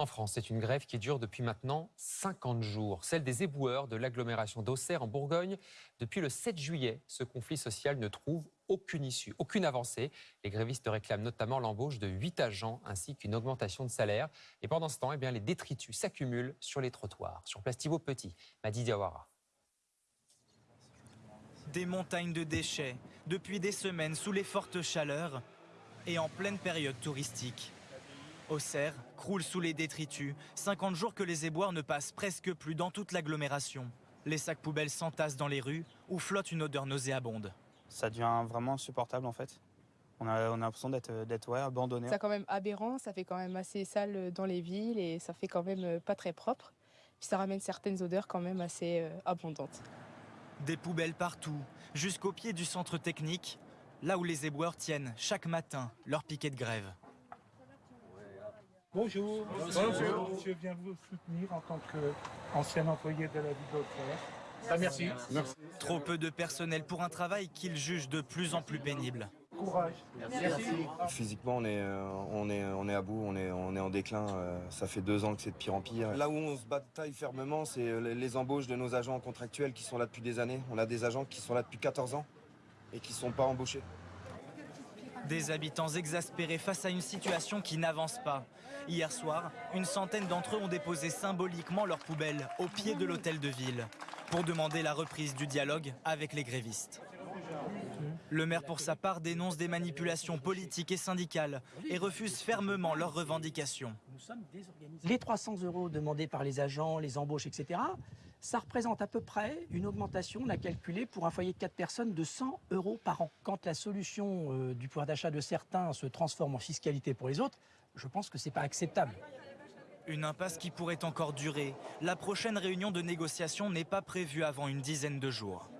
En France, c'est une grève qui dure depuis maintenant 50 jours, celle des éboueurs de l'agglomération d'Auxerre en Bourgogne. Depuis le 7 juillet, ce conflit social ne trouve aucune issue, aucune avancée. Les grévistes réclament notamment l'embauche de 8 agents ainsi qu'une augmentation de salaire. Et pendant ce temps, eh les détritus s'accumulent sur les trottoirs. Sur Place Thibault Petit, Madi Diawara. Des montagnes de déchets, depuis des semaines sous les fortes chaleurs et en pleine période touristique. Auxerre croule sous les détritus. 50 jours que les éboueurs ne passent presque plus dans toute l'agglomération. Les sacs poubelles s'entassent dans les rues où flotte une odeur nauséabonde. Ça devient vraiment insupportable en fait. On a, on a l'impression d'être ouais, abandonné. C'est quand même aberrant, ça fait quand même assez sale dans les villes et ça fait quand même pas très propre. Puis ça ramène certaines odeurs quand même assez euh, abondantes. Des poubelles partout, jusqu'au pied du centre technique, là où les éboueurs tiennent chaque matin leur piquet de grève. Bonjour. Bonjour. Je viens vous soutenir en tant qu'ancien employé de la ville d'Auxerre. Ah, merci. merci. Trop peu de personnel pour un travail qu'ils jugent de plus en plus pénible. Courage. Merci. Physiquement, on est, on, est, on est à bout, on est, on est en déclin. Euh, ça fait deux ans que c'est de pire en pire. Là où on se bataille fermement, c'est les embauches de nos agents contractuels qui sont là depuis des années. On a des agents qui sont là depuis 14 ans et qui ne sont pas embauchés. Des habitants exaspérés face à une situation qui n'avance pas. Hier soir, une centaine d'entre eux ont déposé symboliquement leurs poubelles au pied de l'hôtel de ville pour demander la reprise du dialogue avec les grévistes. Le maire, pour sa part, dénonce des manipulations politiques et syndicales et refuse fermement leurs revendications. Les 300 euros demandés par les agents, les embauches, etc., ça représente à peu près une augmentation, on a calculé, pour un foyer de 4 personnes de 100 euros par an. Quand la solution euh, du pouvoir d'achat de certains se transforme en fiscalité pour les autres, je pense que ce n'est pas acceptable. Une impasse qui pourrait encore durer. La prochaine réunion de négociation n'est pas prévue avant une dizaine de jours.